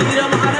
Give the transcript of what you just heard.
Bir ama